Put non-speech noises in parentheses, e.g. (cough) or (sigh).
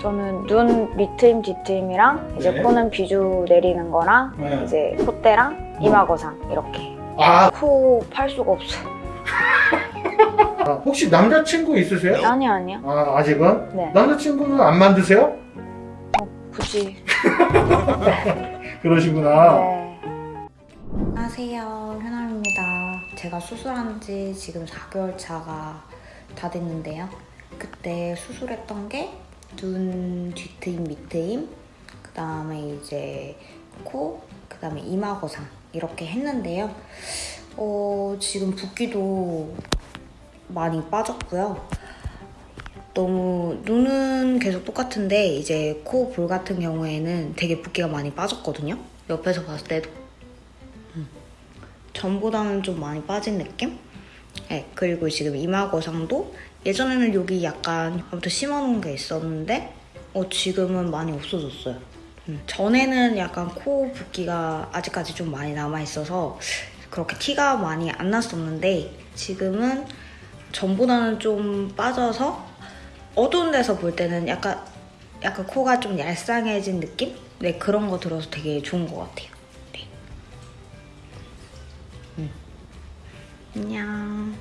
저는 눈 밑트임, 뒤트임이랑 이제 네. 코는 비주 내리는 거랑 네. 이제 콧대랑 이마 거상 이렇게. 아, 코 팔 수가 없어요. (laughs) 아, 혹시 남자친구 있으세요? 아니 아니요. 아, 아직은? 네. 남자친구는 안 만드세요? 굳이. (laughs) 그러시구나. 네. 안녕하세요 현아입니다 제가 수술한 지 지금 4개월 차가 다 됐는데요 그때 수술했던 게 눈 뒤트임 밑트임 그 다음에 이제 코, 그 다음에 이마 거상 이렇게 했는데요. 어, 지금 붓기도 많이 빠졌고요. 너무 눈은 계속 똑같은데 이제 코 볼 같은 경우에는 되게 붓기가 많이 빠졌거든요. 옆에서 봤을 때도. 전보다는 좀 많이 빠진 느낌? 네, 그리고 지금 이마 거상도 예전에는 여기 약간 아무튼 심어놓은 게 있었는데 어, 지금은 많이 없어졌어요. 음, 전에는 약간 코 붓기가 아직까지 좀 많이 남아있어서 그렇게 티가 많이 안 났었는데 지금은 전보다는 좀 빠져서 어두운 데서 볼 때는 약간 약간 코가 좀 얄쌍해진 느낌? 네 그런 거 들어서 되게 좋은 것 같아요. 네. 안녕.